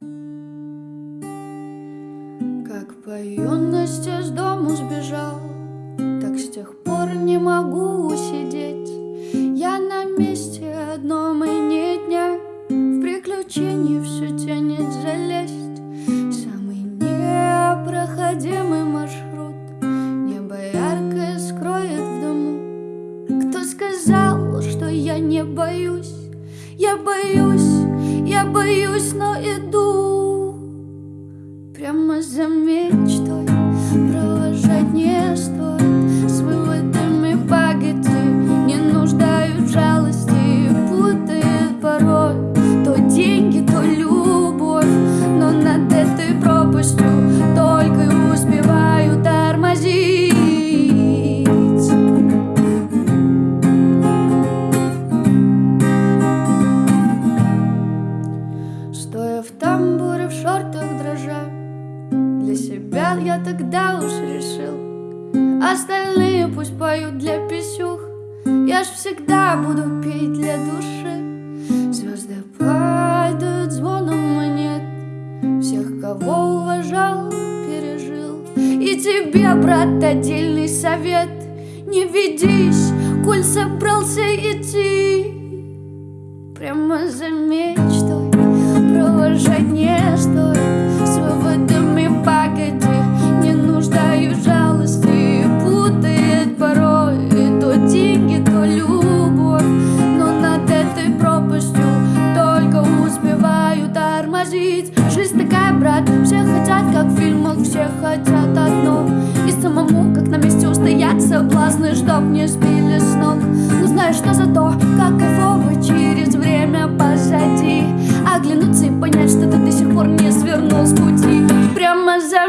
Как по юности с дому сбежал Так с тех пор не могу усидеть. Я на месте одном и не дня В приключении все тянет залезть. Самый непроходимый маршрут Небо яркое скроет в дому Кто сказал, что я не боюсь? Я боюсь, я боюсь, но иду за мечтой провожать не стоит. С выводами погоди не нуждают жалости. Путает порой то деньги, то любовь. Но над этой пропастью себя я тогда уж решил. Остальные пусть поют для писюх. Я ж всегда буду петь для души. Звезды падают звоном монет Всех, кого уважал, пережил. И тебе, брат, отдельный совет. Не ведись, коль собрался идти. Прямо за мечтой провожать не стоит. С выводами погоди Жизнь такая, брат, все хотят, как в фильмах Все хотят одно. И самому, как на месте устоять Соблазны, чтоб не сбили с ног. Узнаешь, что за то, как кайфово через время позади. Оглянуться и понять, что ты до сих пор не свернул с пути. Прямо за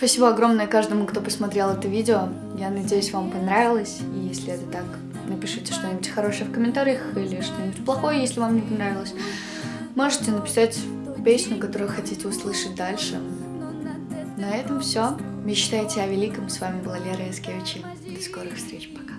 Спасибо огромное каждому, кто посмотрел это видео. Я надеюсь, вам понравилось. И если это так, напишите что-нибудь хорошее в комментариях или что-нибудь плохое, если вам не понравилось. Можете написать песню, которую хотите услышать дальше. На этом все. Мечтайте о великом. С вами была Лера Яскевич. До скорых встреч. Пока.